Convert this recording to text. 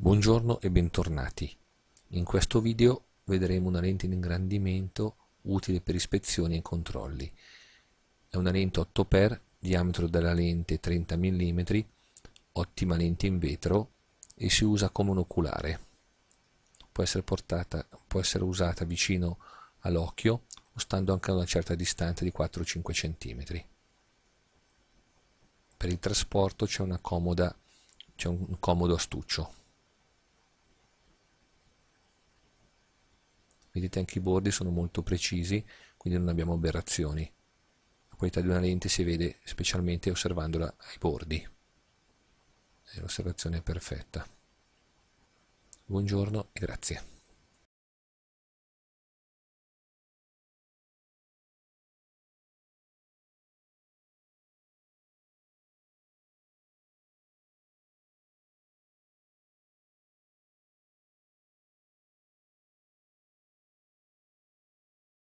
Buongiorno e bentornati. In questo video vedremo una lente in ingrandimento utile per ispezioni e controlli. È una lente 8x, diametro della lente 30 mm, ottima lente in vetro e si usa come un oculare. Può essere, portata, può essere usata vicino all'occhio o stando anche a una certa distanza di 4-5 cm. Per il trasporto c'è un comodo astuccio. Vedete anche i bordi sono molto precisi quindi non abbiamo aberrazioni. La qualità di una lente si vede specialmente osservandola ai bordi. L'osservazione è perfetta. Buongiorno e grazie